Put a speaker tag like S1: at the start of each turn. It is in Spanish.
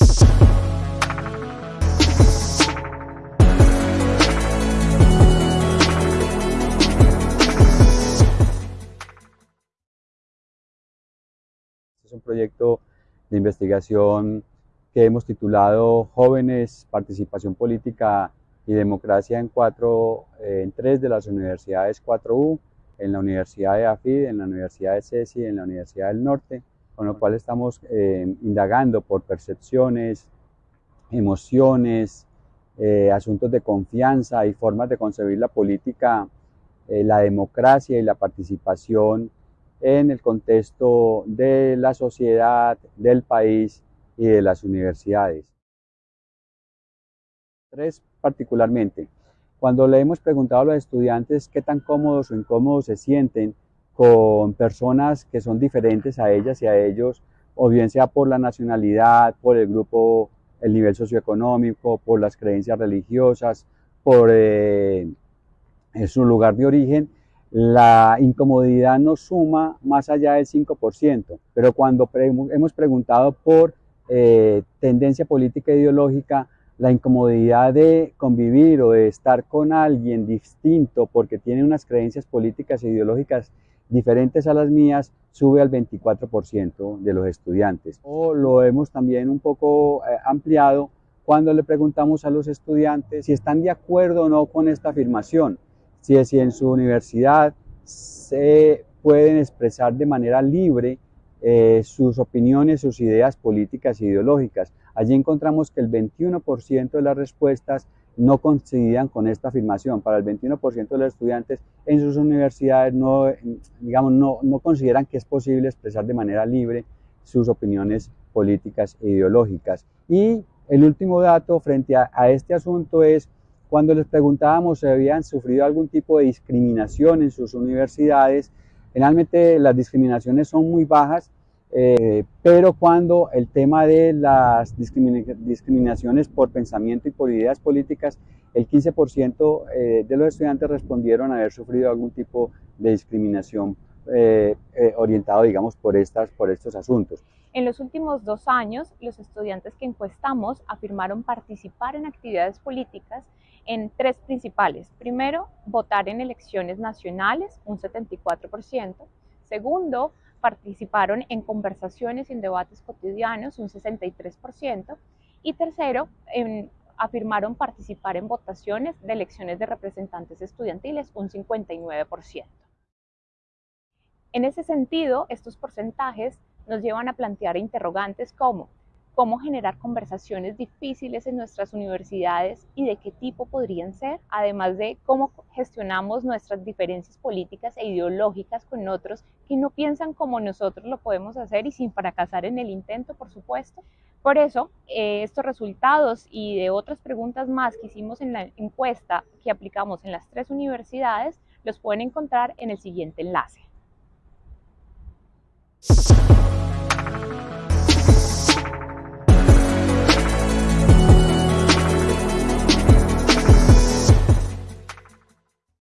S1: es un proyecto de investigación que hemos titulado Jóvenes, Participación Política y Democracia en, cuatro, eh, en tres de las universidades 4U, en la Universidad de AFID, en la Universidad de CESI, en la Universidad del Norte, con lo cual estamos eh, indagando por percepciones, emociones, eh, asuntos de confianza y formas de concebir la política, la democracia y la participación en el contexto de la sociedad, del país y de las universidades. Tres particularmente, cuando le hemos preguntado a los estudiantes qué tan cómodos o incómodos se sienten con personas que son diferentes a ellas y a ellos, o bien sea por la nacionalidad, por el grupo, el nivel socioeconómico, por las creencias religiosas, por eh, su lugar de origen, la incomodidad no suma más allá del 5%, pero cuando hemos preguntado por eh, tendencia política e ideológica, la incomodidad de convivir o de estar con alguien distinto porque tiene unas creencias políticas e ideológicas diferentes a las mías sube al 24% de los estudiantes. O lo hemos también un poco eh, ampliado cuando le preguntamos a los estudiantes si están de acuerdo o no con esta afirmación si, en su universidad se pueden expresar de manera libre eh, sus opiniones, sus ideas políticas e ideológicas. Allí encontramos que el 21% de las respuestas no coincidían con esta afirmación. Para el 21% de los estudiantes en sus universidades no, digamos, no, consideran que es posible expresar de manera libre sus opiniones políticas e ideológicas. Y el último dato frente a este asunto es cuando les preguntábamos si habían sufrido algún tipo de discriminación en sus universidades, generalmente las discriminaciones son muy bajas, eh, pero cuando el tema de las discriminaciones por pensamiento y por ideas políticas, el 15% eh, de los estudiantes respondieron haber sufrido algún tipo de discriminación eh, orientado, digamos, por, estas, por estos asuntos.
S2: En los últimos dos años, los estudiantes que encuestamos afirmaron participar en actividades políticas en tres principales. Primero, votar en elecciones nacionales, un 74%. Segundo, participaron en conversaciones y en debates cotidianos, un 63%. Y tercero, afirmaron participar en votaciones de elecciones de representantes estudiantiles, un 59%. En ese sentido, estos porcentajes nos llevan a plantear interrogantes como cómo generar conversaciones difíciles en nuestras universidades y de qué tipo podrían ser, además de cómo gestionamos nuestras diferencias políticas e ideológicas con otros que no piensan como nosotros lo podemos hacer y sin fracasar en el intento, por supuesto. Por eso, eh, estos resultados y de otras preguntas más que hicimos en la encuesta que aplicamos en las tres universidades, los pueden encontrar en el siguiente enlace.